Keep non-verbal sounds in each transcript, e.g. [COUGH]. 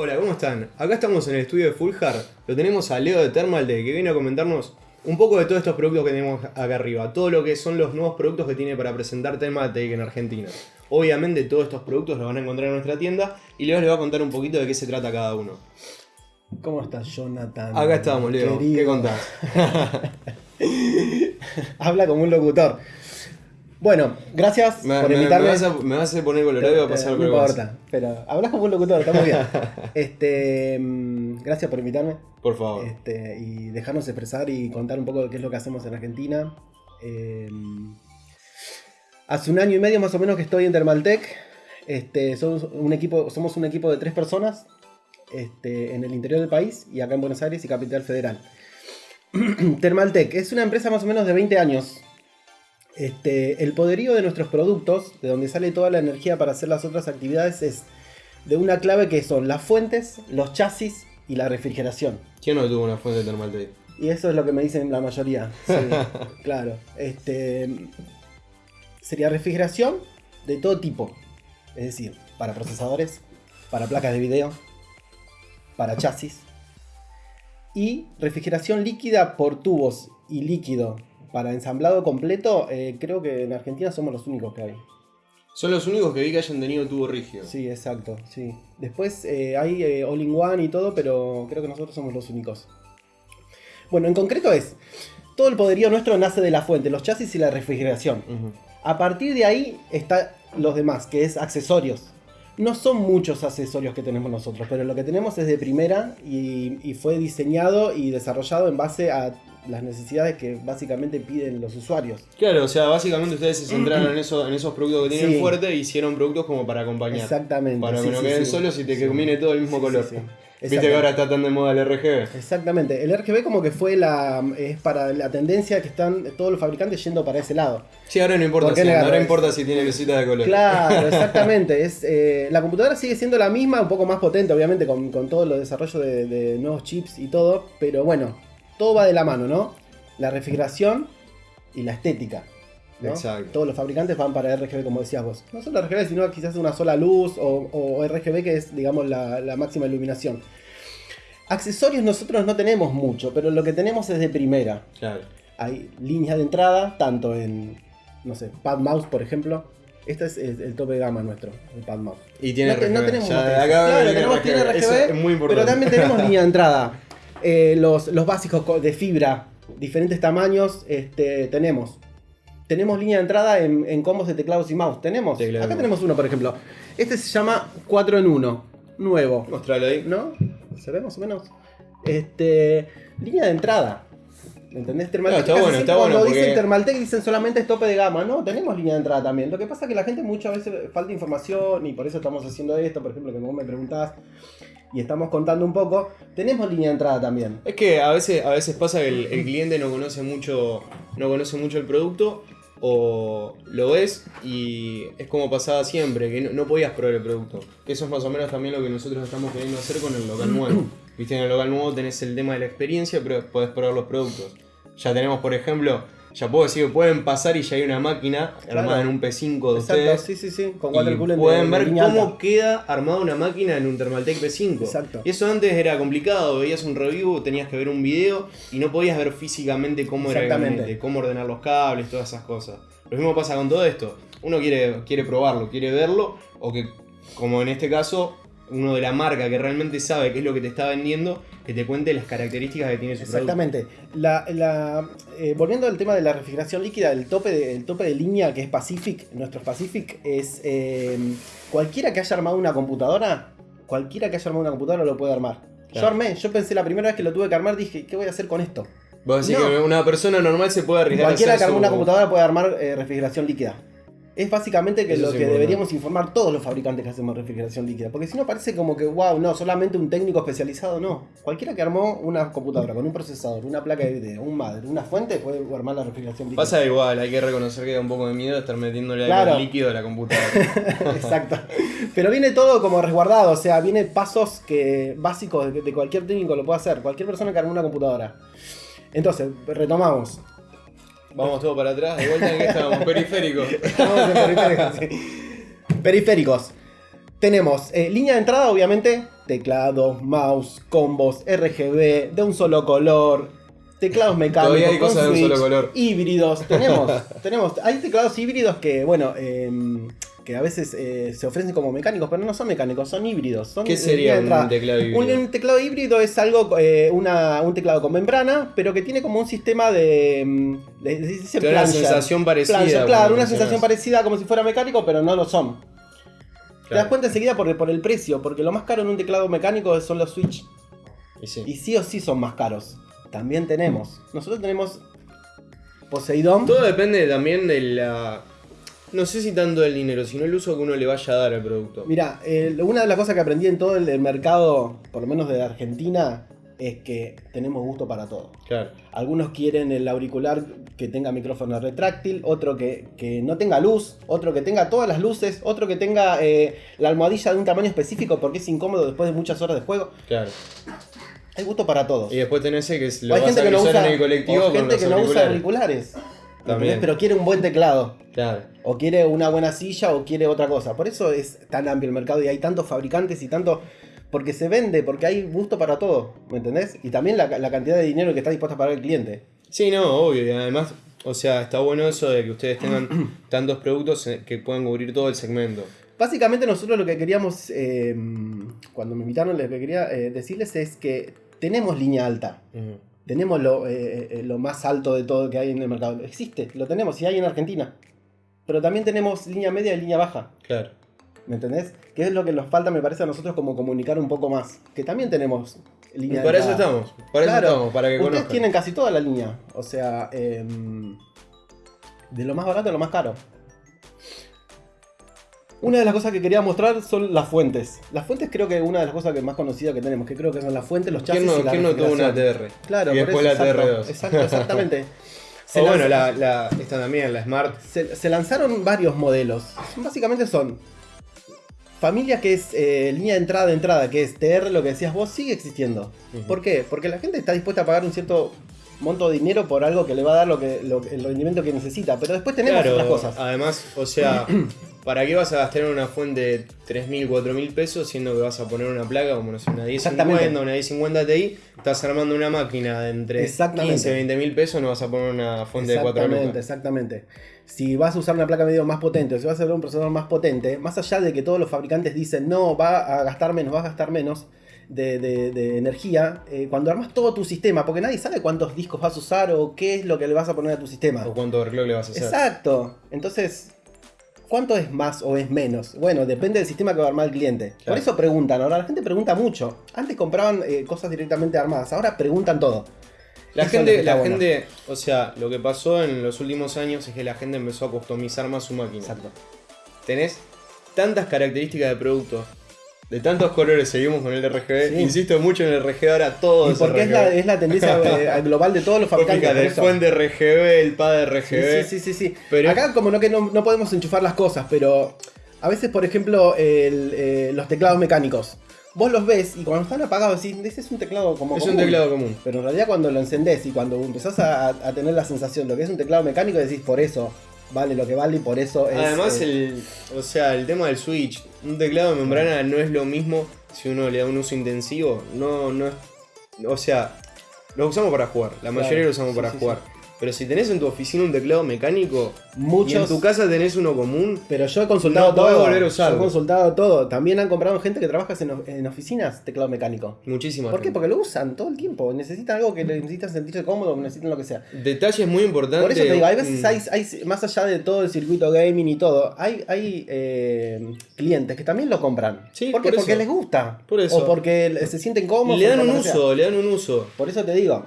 Hola, ¿cómo están? Acá estamos en el estudio de Fulhar. Lo tenemos a Leo de Thermaltech que viene a comentarnos un poco de todos estos productos que tenemos acá arriba. Todo lo que son los nuevos productos que tiene para presentar Thermaltech en Argentina. Obviamente todos estos productos los van a encontrar en nuestra tienda y Leo les va a contar un poquito de qué se trata cada uno. ¿Cómo estás, Jonathan? Acá estamos, Leo. Querido. ¿Qué contás? [LAUGHS] Habla como un locutor. Bueno, gracias Me, por me- me invitarme. vas a, me vas a poner colorado y va a pasar no importa, pero hablas como un locutor, está muy bien. [LAUGHS] Este, mm, gracias por invitarme Por favor. este, y dejarnos expresar y contar un poco de qué es lo que hacemos en Argentina. Eh, hace un año y medio más o menos que estoy en Thermaltech. Este, somos, un equipo, somos un equipo de tres personas este, en el interior del país y acá en Buenos Aires y Capital Federal. [CLEARS THROAT] Thermaltech es una empresa más o menos de 20 años. Este, el poderío de nuestros productos, de donde sale toda la energía para hacer las otras actividades, es de una clave que son las fuentes, los chasis y la refrigeración. ¿Quién no tuvo una fuente de Thermaltech? Y eso es lo que me dicen la mayoría. Sí, [LAUGHS] claro. Este, sería refrigeración de todo tipo. Es decir, para procesadores, para placas de video, para chasis. Y refrigeración líquida por tubos y líquido para ensamblado completo. eh, creo que en Argentina somos los únicos que hay. Son los únicos que vi que hayan tenido tubo rígido. Sí, exacto. Sí. Después eh, hay eh, all-in-one y todo, pero creo que nosotros somos los únicos. Bueno, en concreto es, todo el poderío nuestro nace de la fuente, los chasis y la refrigeración. A partir de ahí está los demás, que es accesorios. No son muchos accesorios que tenemos nosotros, pero lo que tenemos es de primera y, y fue diseñado y desarrollado en base a las necesidades que básicamente piden los usuarios. Claro, o sea, básicamente ustedes se centraron en, [CLEARS THROAT] eso, en esos productos que tienen Sí. fuerte e hicieron productos como para acompañar. Exactamente. Para sí, que no sí, queden solos y te combine todo el mismo color. Viste que ahora está tan de moda el RGB. Exactamente, el RGB como que fue la es para la tendencia que están todos los fabricantes yendo para ese lado. Sí, ahora no importa, ¿Por qué si, ahora importa si tiene lucita de color. Claro, [LAUGHS] exactamente. Es, eh, la computadora sigue siendo la misma, un poco más potente, obviamente, con, con todo los desarrollo de, de nuevos chips y todo. Pero bueno, todo va de la mano, ¿no? La refrigeración y la estética. ¿No? Exacto. Todos los fabricantes van para RGB, como decías vos. No solo RGB, sino quizás una sola luz o, o RGB, que es, digamos, la, la máxima iluminación. Accesorios nosotros no tenemos mucho, pero lo que tenemos es de primera Claro. hay líneas de entrada, tanto en, no sé, pad mouse, por ejemplo. Este es el, el tope de gama nuestro, el pad mouse. Y tiene no, RGB. no tenemos Ya Claro, tenemos, tiene RGB, Eso es muy importante. pero también tenemos [LAUGHS] línea de entrada. Eh, los, los básicos co- de fibra, diferentes tamaños, este, tenemos. Tenemos línea de entrada en, en combos de teclados y mouse. Tenemos. Teclado Acá tenemos uno, por ejemplo. Este se llama 4 en 1. Nuevo. Mostralo ahí. ¿No? ¿Se ve más o menos? Este. Línea de entrada. ¿Entendés? Thermaltech. está casi bueno, está cuando bueno dicen porque- Thermaltech dicen solamente es tope de gama. No, tenemos línea de entrada también. Lo que pasa es que la gente muchas veces falta información y por eso estamos haciendo esto, por ejemplo, que vos me preguntás y estamos contando un poco. Tenemos línea de entrada también. Es que a veces, a veces pasa que el, el cliente no conoce mucho. No conoce mucho el producto. O lo ves y es como pasaba siempre, que no, no podías probar el producto. Que eso es más o menos también lo que nosotros estamos queriendo hacer con el local nuevo. [CLEARS THROAT] Viste, en el local nuevo tenés el tema de la experiencia, pero podés probar los productos. Ya tenemos, por ejemplo, ya puedo decir que pueden pasar y ya hay una máquina Claro. armada en un P5 de Exacto, ustedes. sí, sí, sí. Con Y water coolant de- pueden de ver cómo alta. queda armada una máquina en un Thermaltake P5. Exacto. Y eso antes era complicado, veías un review, tenías que ver un video y no podías ver físicamente cómo era el Exactamente. gabinete, cómo ordenar los cables, todas esas cosas. Lo mismo pasa con todo esto. Uno quiere, quiere probarlo, quiere verlo, o que, como en este caso, uno de la marca que realmente sabe qué es lo que te está vendiendo, que te cuente las características que tiene su producto. Exactamente. La, la- eh, volviendo al tema de la refrigeración líquida, el tope de, el tope de línea que es Pacific, nuestro Pacific, es eh, cualquiera que haya armado una computadora, cualquiera que haya armado una computadora lo puede armar. Yo armé, yo pensé la primera vez que lo tuve que armar, dije, ¿qué voy a hacer con esto? Vos decís No. que una persona normal se puede arriesgar a Cualquiera hacer que arme su- una computadora puede armar eh, refrigeración líquida. Es básicamente que Eso lo que deberíamos informar todos los fabricantes que hacemos refrigeración líquida. Porque si no parece como que, wow, no, solamente un técnico especializado, no. Cualquiera que armó una computadora con un procesador, una placa de video, un madre, una fuente, puede armar la refrigeración líquida. Pasa igual, hay que reconocer que da un poco de miedo estar metiéndole Claro. algo líquido a la computadora. [LAUGHS] Exacto. Pero viene todo como resguardado, o sea, viene pasos que básicos de, de cualquier técnico lo puede hacer, cualquier persona que arme una computadora. Entonces, retomamos. Vamos todo para atrás, de vuelta en que estábamos, periférico. [LAUGHS] Estamos en periféricos, sí. Periféricos. Tenemos eh, línea de entrada, obviamente, teclados, mouse, combos, RGB, de un solo color, teclados mecánicos, Todavía hay con cosas de un solo color. híbridos. Tenemos, tenemos, hay teclados híbridos que, bueno, em, que a veces eh, se ofrecen como mecánicos, pero no son mecánicos, son híbridos. Son ¿Qué sería un teclado híbrido? Un, un teclado híbrido es algo, eh, una, un teclado con membrana, pero que tiene como un sistema de. mm, de- una sensación parecida. Plancha, claro, una sensación parecida como si fuera mecánico, pero no lo son. Te das cuenta enseguida por, por el precio, porque lo más caro en un teclado mecánico son los Switch. Y sí. Y sí o sí son más caros. También tenemos. Nosotros tenemos Poseidón. Todo depende también de la. No sé si tanto del dinero, sino el uso que uno le vaya a dar al producto. Mira, eh, una de las cosas que aprendí en todo el, el mercado, por lo menos de Argentina, es que tenemos gusto para todo. Claro. Algunos quieren el auricular que tenga micrófono retráctil, otro que, que no tenga luz, otro que tenga todas las luces, otro que tenga eh, la almohadilla de un tamaño específico porque es incómodo después de muchas horas de juego. Claro. Hay gusto para todos. Y después tenés ese que O lo hay vas gente a que no usa, en el colectivo o con gente los que no usa auriculares. Pero quiere un buen teclado. Claro. O quiere una buena silla o quiere otra cosa. Por eso es tan amplio el mercado y hay tantos fabricantes y tanto... Porque se vende, porque hay gusto para todo, ¿me entendés? Y también la, la cantidad de dinero que está dispuesto a pagar el cliente. Sí, no, obvio. Y además, o sea, está bueno eso de que ustedes tengan [CLEARS THROAT] tantos productos eh, que puedan cubrir todo el segmento. Básicamente nosotros lo que queríamos, eh, cuando me invitaron, lo que quería eh, decirles es que tenemos línea alta. Tenemos lo, eh, eh, lo más alto de todo que hay en el mercado. Existe, lo tenemos y hay en Argentina. Pero también tenemos línea media y línea baja. Claro. ¿Me entendés? Que es lo que nos falta, me parece, a nosotros como comunicar un poco más. Que también tenemos Y línea para eso entrada. estamos. Para Claro. eso estamos, para que Ustedes conozcan. tienen casi toda la línea. O sea, em, de lo más barato a lo más caro. Una de las cosas que quería mostrar son las fuentes. Las fuentes creo que es una de las cosas que más conocidas que tenemos, que creo que son las fuentes, los chasis ¿Quién no, y la quién no tuvo una. TR? Claro, y después la exacto, TR2. Exacto, exactamente. [LAUGHS] Bueno, la, la, esta también, la Smart. se, se lanzaron varios modelos. Básicamente son familia que es eh, línea de entrada de entrada, que es TR, lo que decías vos, sigue existiendo. ¿Por qué? Porque la gente está dispuesta a pagar un cierto monto de dinero por algo que le va a dar lo que, lo- el rendimiento que necesita. Pero después tenemos Claro, otras cosas. además, o sea, [CLEARS THROAT] ¿para qué vas a gastar en una fuente de 3.000, 4.000 pesos siendo que vas a poner una placa como no sé, una 1050, Exactamente. una 1050 Ti? Estás armando una máquina de entre Exactamente. 15, 20 mil pesos, no vas a poner una fuente de 4 Exactamente, exactamente. Si vas a usar una placa de video más potente o si vas a usar un procesador más potente, más allá de que todos los fabricantes dicen no, va a gastar menos, va a gastar menos de, de- de energía, eh, cuando armas todo tu sistema, porque nadie sabe cuántos discos vas a usar o qué es lo que le vas a poner a tu sistema. O cuánto overclock le vas a hacer. Exacto. Entonces, ¿cuánto es más o es menos? Bueno, depende del sistema que va a armar el cliente. Por eso preguntan. Ahora la gente pregunta mucho. Antes compraban eh, cosas directamente armadas. Ahora preguntan todo. La Eso gente, la bueno. gente, o sea, lo que pasó en los últimos años es que la gente empezó a customizar más su máquina. Exacto. Tenés tantas características de producto, de tantos colores, seguimos con el RGB. Sí. Insisto mucho en el RGB, ahora todo Y es porque es la, es la tendencia [LAUGHS] eh, global de todos los fabricantes. fíjate, el fuente RGB, el pad RGB. Sí, sí, sí, sí, sí. Pero- Acá como no que no, no podemos enchufar las cosas, pero a veces, por ejemplo, el, eh, los teclados mecánicos. Vos los ves y cuando están apagados decís, ese es un teclado como Es un común". teclado común. Pero en realidad cuando lo encendés y cuando empezás a, a tener la sensación de lo que es un teclado mecánico, decís, por eso vale lo que vale y por eso es... Además, eh, el, o sea, el tema del switch, un teclado de membrana no es lo mismo si uno le da un uso intensivo. No, no es. O sea, lo usamos para jugar. La Claro, mayoría lo usamos sí, para sí, jugar. Pero si tenés en tu oficina un teclado mecánico y muchos... en tu casa tenés uno común, Pero yo he consultado No todo. volver a usarlo. Yo he consultado todo. También han comprado gente que trabaja en, en oficinas teclado mecánico. muchísimas. ¿Por qué? Porque lo usan todo el tiempo. Necesitan algo que necesitan sentirse cómodo, necesitan lo que sea. Detalles muy importantes. Por eso te digo, hay veces mm, hay, hay- más allá de todo el circuito gaming y todo, hay, hay eh, clientes que también lo compran. Sí, ¿Por qué? por Porque les gusta. Por eso. O porque se sienten cómodos. Le dan un uso, le dan un uso. Por eso te digo.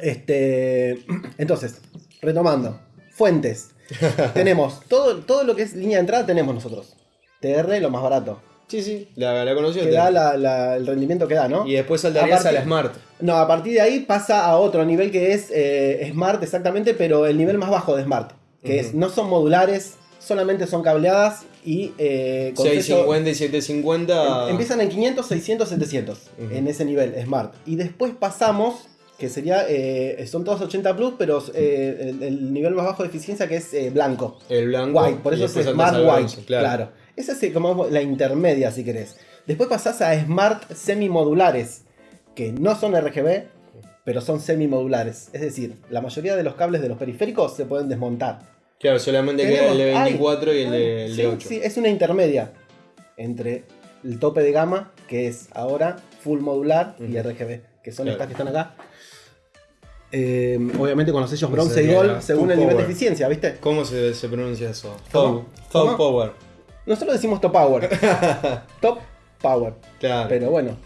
Este. Entonces, retomando. Fuentes. [LAUGHS] tenemos todo, todo lo que es línea de entrada, tenemos nosotros. TR, lo más barato. Sí, sí, la, la conocí. Que da la- la- el rendimiento que da, ¿no? Y después saltarías A a, la Smart. No, a partir de ahí pasa a otro nivel que es eh, Smart exactamente, pero el nivel más bajo de Smart. Que es, no son modulares, solamente son cableadas y eh, con sello- 650 y 750. em- empiezan en 500, 600, 700 Ujú. en ese nivel Smart. Y después pasamos, que sería, eh, son todos 80 Plus, pero eh, el, el nivel más bajo de eficiencia que es eh, blanco. El blanco. White, por eso es Smart White. bronce, Claro. Esa es como la intermedia, si querés. Después pasás a Smart Semimodulares, que no son RGB, pero son semimodulares. Es decir, la mayoría de los cables de los periféricos se pueden desmontar. Claro, solamente queda el de Tenemos- 24 y el de, el de Sí, 8. sí, es una intermedia entre el tope de gama, que es ahora full modular, y. RGB, que son Claro. estas que están acá. Eh, obviamente con los sellos bronce y gold, según el nivel de eficiencia, ¿viste? ¿Cómo se, se pronuncia eso? ¿Cómo? Fog Power. Nosotros decimos top power. [LAUGHS] top power. Claro. Pero bueno.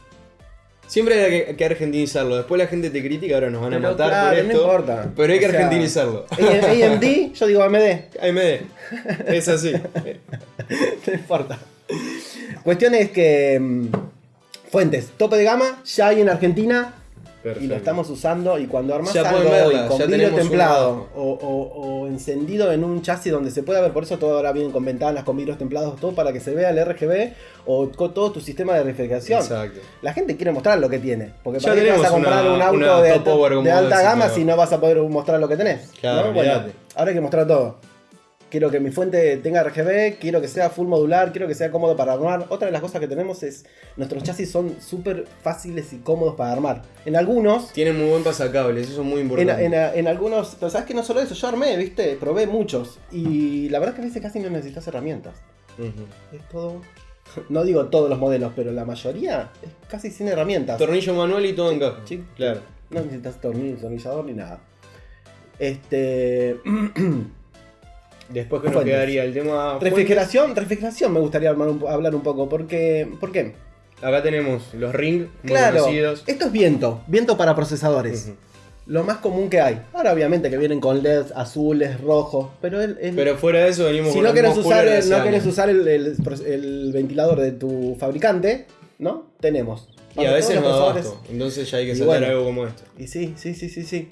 Siempre hay que, que argentinizarlo. Después la gente te critica, ahora nos van a Pero matar claro, por no esto. importa. Pero hay que O sea, argentinizarlo. AMD, yo digo AMD. AMD. Es así. [LAUGHS] no importa. Cuestión es que. mm, Fuentes, tope de gama, ya hay en Argentina y lo estamos usando. Y cuando armas algo verla, hoy con vidrio templado o, o- o encendido en un chasis donde se pueda ver, por eso todo ahora viene con ventanas, con vidrios templados, todo para que se vea el RGB o con todo tu sistema de refrigeración. Exacto. La gente quiere mostrar lo que tiene. Porque Ya para qué vas a comprar una- un auto de, de alta gama claro. si no vas a poder mostrar lo que tenés. Claro, ¿no? Bueno, ahora hay que mostrar todo. Quiero que mi fuente tenga RGB, quiero que sea full modular, quiero que sea cómodo para armar. Otra de las cosas que tenemos es, nuestros chasis son súper fáciles y cómodos para armar. En algunos, Tienen muy buen pasacables, eso es muy importante. en- en algunos, pero sabes que no solo eso, yo armé, viste, probé muchos. Y la verdad que a veces casi no necesitas herramientas. Es todo, no digo todos los modelos, pero la mayoría es casi sin herramientas. Tornillo manual y todo encaja. Sí. Claro. No necesitas tornillo, tornillador ni nada. Este. [CLEARS THROAT] Después que nos quedaría el tema. refrigeración, refrigeración me gustaría hablar un poco. Porque, ¿Por qué? Acá tenemos los ring muy Claro, conocidos. esto es viento, viento para procesadores. Lo más común que hay. Ahora, obviamente, que vienen con LEDs azules, rojos, pero el, el- Pero fuera de eso venimos si con no mismos usar, el, no querés usar el, ventilador de tu fabricante, ¿no? Tenemos. Y Para a veces no da. Entonces ya hay que Y sacar bueno. algo como esto. Y sí, sí, sí, sí, sí.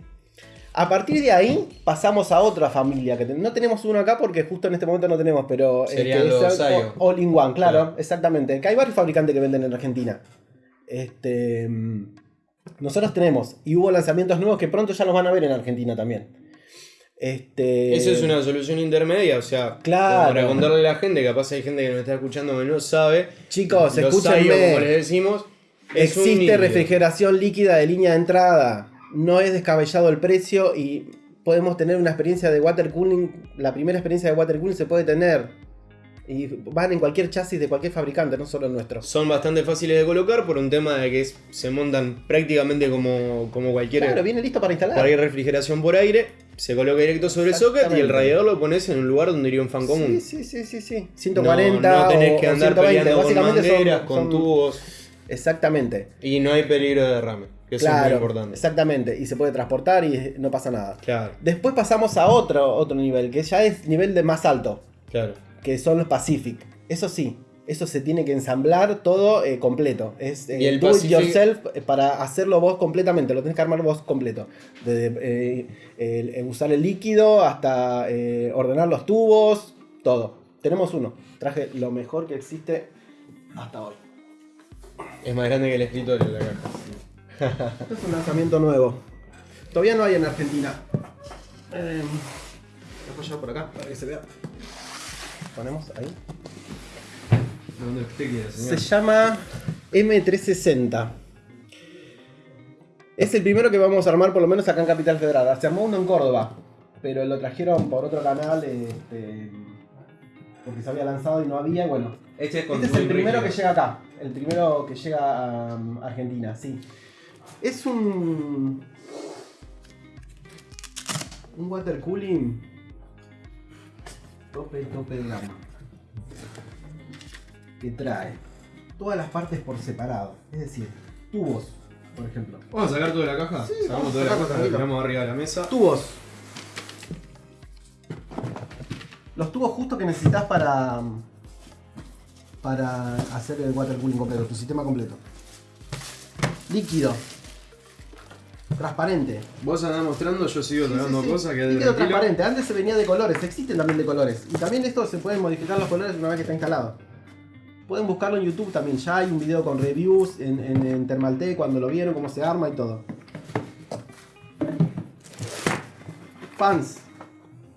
A partir de ahí pasamos a otra familia, que no tenemos uno acá porque justo en este momento no tenemos, pero eh, Serían que es los el Sayo. All in One, claro, Claro. exactamente. Que hay varios fabricantes que venden en Argentina. Este, nosotros tenemos, y hubo lanzamientos nuevos que pronto ya los van a ver en Argentina también. Este, Eso es una solución intermedia, o sea, Claro. para contarle a la gente, capaz hay gente que nos está escuchando que no sabe. Chicos, escúchenme. Sayo, como les decimos, es Existe refrigeración líquida de línea de entrada. No es descabellado el precio y podemos tener una experiencia de water cooling. La primera experiencia de water cooling se puede tener. Y van en cualquier chasis de cualquier fabricante, no solo el nuestro. Son bastante fáciles de colocar por un tema de que es- se montan prácticamente como, como cualquier, Claro, viene listo para instalar. cualquier refrigeración por aire. Se coloca directo sobre el socket y el radiador lo pones en un lugar donde iría un fan común. Sí, sí, sí, sí, sí. 140 no, no tenés o, que andar 120. peleando con son- tubos. Exactamente. Y no hay peligro de derrame, que eso es muy Claro, importante. exactamente. Y se puede transportar y no pasa nada. Claro, Después pasamos a otro, otro nivel, que ya es nivel de más alto. claro. que son los Pacific. Eso sí, eso se tiene que ensamblar todo eh, completo. Es eh, Y el do it yourself eh, para hacerlo vos completamente. Lo tenés que armar vos completo. Desde eh, usar el líquido hasta eh, ordenar los tubos, todo. Tenemos uno. Traje lo mejor que existe hasta hoy. Es más grande que el escritorio de la caja. [LAUGHS] Es un lanzamiento nuevo. Todavía no hay en Argentina. Eh, lo voy a por acá para que se vea. Ponemos ahí. Donde usted quiera, Se llama M360. Es el primero que vamos a armar, por lo menos acá en Capital Federal. Se armó uno en Córdoba, pero lo trajeron por otro canal este, porque se había lanzado y no había. Bueno, Este es, este es el primero que llega acá. El primero que llega a Argentina, sí. Es un. Un water cooling. Tope, tope de gama. Que trae todas las partes por separado. Es decir, tubos, por ejemplo. ¿Vamos a sacar toda la caja? Sí, Sacamos toda la caja, la tiramos arriba de la mesa. Tubos. Los tubos justo que necesitas para. Para hacer el water cooling completo, tu sistema completo. Líquido. Transparente. Vos andás mostrando, yo sigo Sí, sacando sí, sí. cosas que Líquido transparente. Antes se venía de colores, existen también de colores. Y también esto se pueden modificar los colores una vez que está instalado. Pueden buscarlo en YouTube también. Ya hay un video con reviews en, en, en Thermaltake cuando lo vieron, cómo se arma y todo. Fans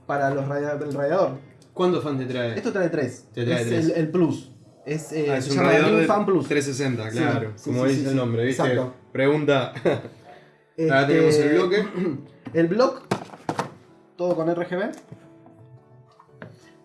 para los radia- el radiador. ¿Cuántos fans te trae? Esto trae tres. Te trae es tres. El, el plus. Es, eh, Ah, es un radiador de Fan Plus. 360, Sí, claro. sí, como dice el nombre, ¿viste? Exacto. Pregunta. [LAUGHS] Ahora Este, tenemos el bloque. [CLEARS THROAT] El block, todo con RGB.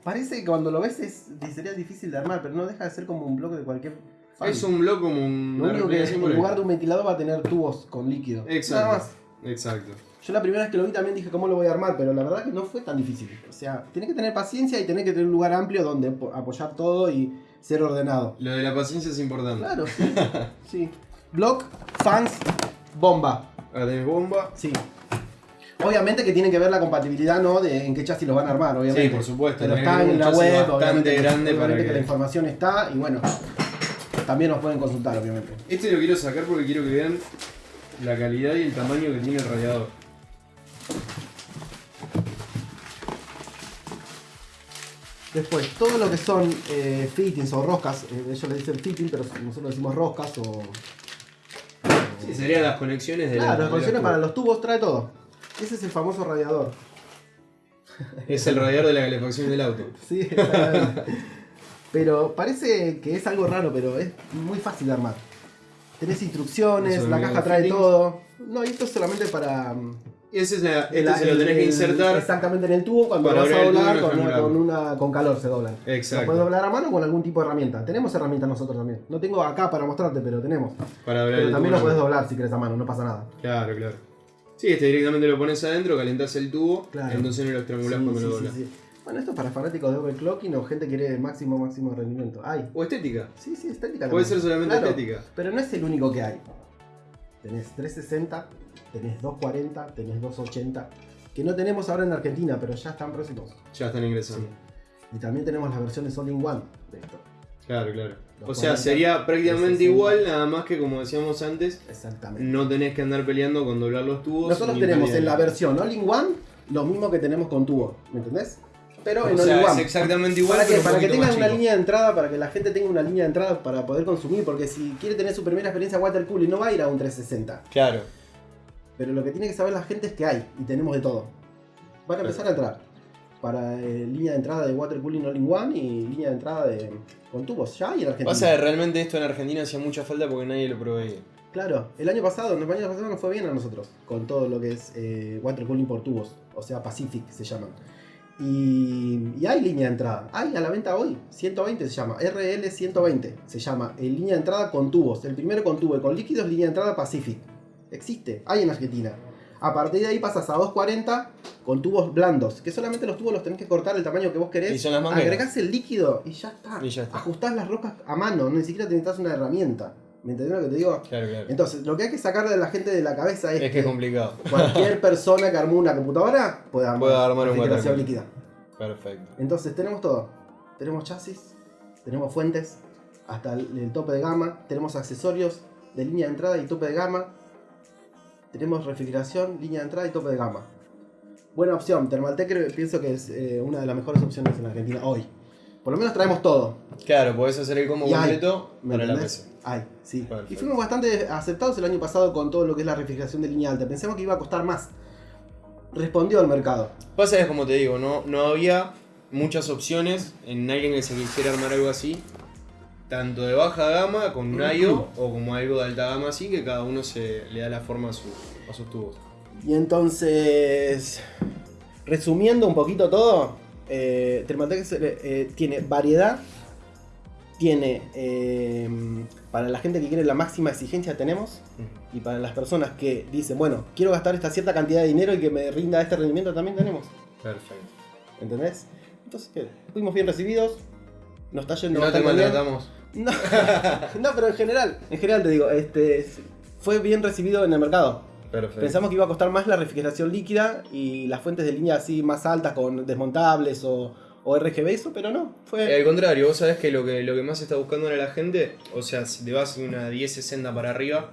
Parece que cuando lo ves es, sería difícil de armar, pero no deja de ser como un bloque de cualquier. fan. Es un bloque como un. Lo único que en lugar de un ventilador va a tener tubos con líquido. Exacto. Nada más. Exacto. Yo la primera vez que lo vi también dije cómo lo voy a armar, pero la verdad que no fue tan difícil. O sea, tenés que tener paciencia y tenés que tener un lugar amplio donde po- apoyar todo y ser ordenado. Lo de la paciencia es importante. Claro, sí. [LAUGHS] sí. Block, fans, bomba. Acá tenés bomba. Sí. Obviamente que tienen que ver la compatibilidad, ¿no? De en qué chasis los van a armar, obviamente. Sí, por supuesto. Pero está en la web, bastante grande para que- la información está y bueno, también nos pueden consultar, obviamente. Este lo quiero sacar porque quiero que vean la calidad y el tamaño que tiene el radiador. Después, todo lo que son eh, fittings o roscas, eh, ellos le dicen fitting, pero nosotros decimos roscas o... Sí, serían las conexiones de la- Claro, las la conexiones para los tubos trae todo. Ese es el famoso radiador. [LAUGHS] Es el radiador de la calefacción del auto. [LAUGHS] Sí, exactamente. pero parece que es algo raro, pero es muy fácil de armar. Tenés instrucciones, la caja trae fittings. todo. No, y esto es solamente para... Ese es la, el- este se lo el- tenés que insertar. Exactamente en el tubo, cuando lo vas a doblar con una, con, una- con calor se doblan. Exacto. Lo puedes doblar a mano o con algún tipo de herramienta. Tenemos herramientas nosotros también. No tengo acá para mostrarte, pero tenemos. Para hablar Pero también lo puedes doblar si querés a mano, no pasa nada. Claro, claro. Sí, este directamente lo pones adentro, calentás el tubo, Claro. entonces no lo estrangulás Sí, cuando sí, lo doblas. sí. Bueno, esto es para fanáticos de overclocking o gente que quiere máximo, máximo rendimiento. Hay. O estética. Sí, sí, estética Puede también. ser solamente Claro, estética. Pero no es el único que hay. Tenés 360, tenés 240, tenés 280. Que no tenemos ahora en Argentina, pero ya están próximos. Ya están Sí. ingresando. Y también tenemos las versiones all in one de esto. Claro, claro. Los O sea, 40, sería prácticamente 60. igual, nada más que como decíamos antes, Exactamente. no tenés que andar peleando con doblar los tubos. Nosotros tenemos en la versión all in one lo mismo que tenemos con tubo. ¿Me entendés? Pero O en all sea, in es exactamente igual, para que, para que tengan una chico. línea de entrada, para que la gente tenga una línea de entrada para poder consumir, porque si quiere tener su primera experiencia water cooling no va a ir a un 360. Claro. Pero lo que tiene que saber la gente es que hay y tenemos de todo. Van a empezar a entrar para eh, línea de entrada de water cooling all in one y línea de entrada de con tubos. Ya hay en Argentina. Pasa que realmente esto en Argentina hacía mucha falta porque nadie lo proveía. Claro, el año pasado, el año pasado nos fue bien a nosotros con todo lo que es eh, water cooling por tubos, o sea Pacific se llaman. Y, y hay línea de entrada, hay a la venta hoy, 120 se llama, RL 120 se llama, en línea de entrada con tubos, el primero con tubo y con líquidos, línea de entrada Pacific. Existe, hay en Argentina. A partir de ahí pasas a 240 con tubos blandos, que solamente los tubos los tenés que cortar el tamaño que vos querés. Y son las mangueras. Agregás el líquido y ya está. Y ya está. Ajustás las rocas a mano, ni siquiera necesitas una herramienta. ¿Me entendés lo que te digo? Claro, claro. Entonces, lo que hay que sacarle a la gente de la cabeza es, Es que es complicado. cualquier [LAUGHS] persona que armó una computadora puede armar, Puede armar un refrigeración water líquida. Perfecto. Entonces, tenemos todo. Tenemos chasis, tenemos fuentes, hasta el, el tope de gama, tenemos accesorios de línea de entrada y tope de gama, tenemos refrigeración, línea de entrada y tope de gama. Buena opción, Thermaltech creo- pienso que es eh, una de las mejores opciones en Argentina hoy. Por lo menos traemos todo. Claro, podés hacer el combo Y hay, completo ¿Me para la? PC. Hay, sí. Perfecto. Y fuimos bastante aceptados el año pasado con todo lo que es la refrigeración de línea alta. Pensamos que iba a costar más. Respondió al mercado. Pasa es como te digo, no, no había muchas opciones en alguien que se quisiera armar algo así. Tanto de baja gama con un IO o como algo de alta gama así que cada uno se le da la forma a, su- a sus tubos. Y entonces, resumiendo un poquito todo, eh, Thermaltech eh, tiene variedad, tiene, eh, para la gente que quiere la máxima exigencia tenemos, y para las personas que dicen, bueno, quiero gastar esta cierta cantidad de dinero y que me rinda este rendimiento también tenemos, Perfecto. ¿entendés? Entonces, ¿qué? fuimos bien recibidos, nos está yendo No te maltratamos. No, [LAUGHS] no, pero en general, en general te digo, este, fue bien recibido en el mercado. Perfecto. Pensamos que iba a costar más la refrigeración líquida y las fuentes de línea así más altas con desmontables o, o RGB, eso, pero no, Eh, fue... al contrario, vos sabés que lo que lo que más está buscando ahora la gente, o sea, si te vas de una 1060 para arriba,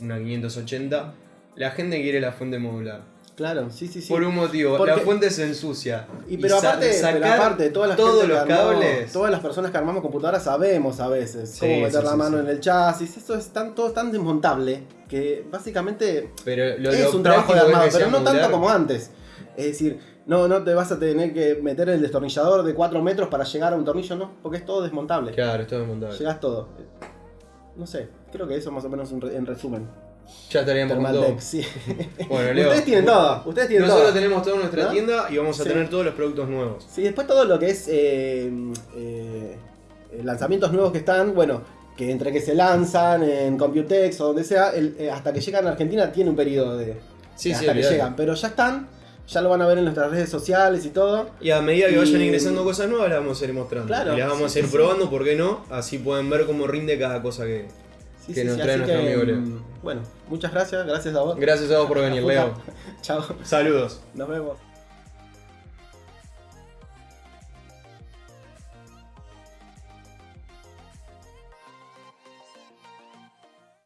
una 580, la gente quiere la fuente modular. Claro, sí, sí, sí. Por un motivo, Porque- la fuente se ensucia. Y pero aparte, pero aparte, todas las todos gente los que armó- cables. todas las personas que armamos computadoras sabemos a veces Sí, cómo meter sí, la sí, mano en el chasis. Eso es tan, todo tan desmontable que básicamente Pero lo, es lo un trabajo de armado, pero no tanto como antes. Es decir, No, no te vas a tener que meter el destornillador de 4 metros para llegar a un tornillo, no, porque es todo desmontable. Claro, es montable. Llegas todo. No sé, creo que eso más o menos en resumen. Ya estaríamos con todo. Thermaltec, sí. [LAUGHS] Bueno, Leo. Ustedes tienen todo, ustedes tienen Nosotros todo. tenemos toda nuestra ¿No? tienda y vamos a Sí. tener todos los productos nuevos. Sí, después todo lo que es eh, eh, lanzamientos nuevos que están, bueno, que entre que se lanzan en Computex o donde sea, el- eh, hasta que llegan a Argentina tiene un periodo de Sí, sí, hasta que olvidate. llegan, pero ya están, ya lo van a ver en nuestras redes sociales y todo. Y a medida que vayan Y- ingresando cosas nuevas, las vamos a ir mostrando. Claro, y las vamos sí, a ir sí, sí. probando, ¿por qué no? Así pueden ver cómo rinde cada cosa que. Sí, Que sí, nos sí, trae nuestro que, amigo Leo. mm, Bueno, muchas gracias, gracias a vos. Gracias a vos por venir, Leo. [LAUGHS] Chao, Saludos. nos vemos.